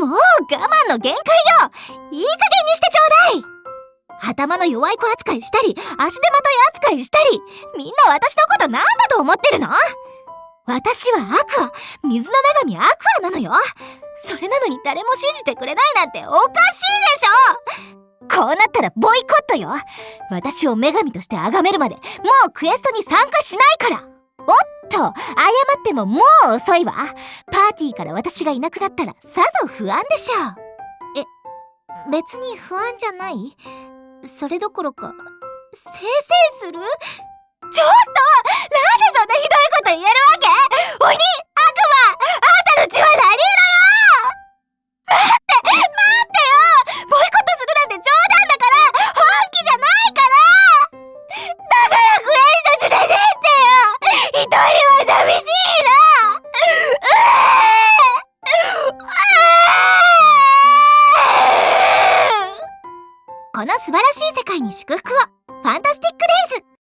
もう我慢の限界よ。いい加減にしてちょうだい。頭の弱い子扱いしたり足手まとい扱いしたりみんな私のことなんだと思ってるの？私はアクア水の女神アクアなのよ。それなのに誰も信じてくれないなんておかしいでしょ。こうなったらボイコットよ。私を女神として崇めるまでもうクエストに参加しないから。おっと謝ってももう遅いわ。パーティーから私がいなくなったらさぞ不安でしょう。え別に不安じゃない？それどころかせいせいする？ちょっとなんでそんなひどいこと言えるわけ？鬼！寂しいな。この素晴らしい世界に祝福をファンタスティックデイズ